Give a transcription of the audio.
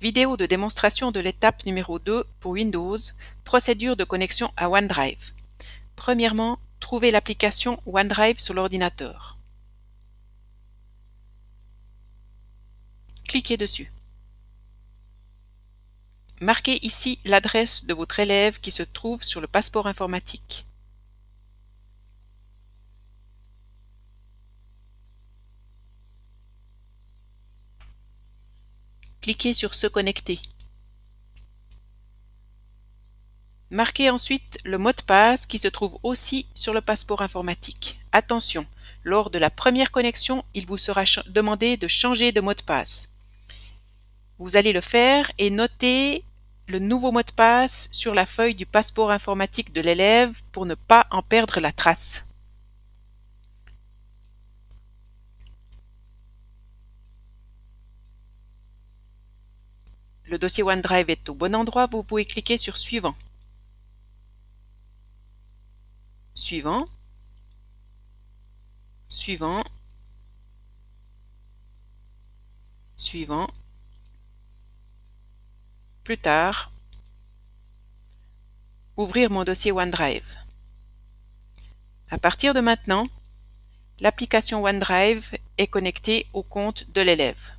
Vidéo de démonstration de l'étape numéro 2 pour Windows, procédure de connexion à OneDrive. Premièrement, trouvez l'application OneDrive sur l'ordinateur. Cliquez dessus. Marquez ici l'adresse de votre élève qui se trouve sur le passeport informatique. Cliquez sur Se connecter. Marquez ensuite le mot de passe qui se trouve aussi sur le passeport informatique. Attention, lors de la première connexion, il vous sera demandé de changer de mot de passe. Vous allez le faire et noter le nouveau mot de passe sur la feuille du passeport informatique de l'élève pour ne pas en perdre la trace. Le dossier OneDrive est au bon endroit, vous pouvez cliquer sur Suivant. Suivant. Suivant. Suivant. Plus tard. Ouvrir mon dossier OneDrive. À partir de maintenant, l'application OneDrive est connectée au compte de l'élève.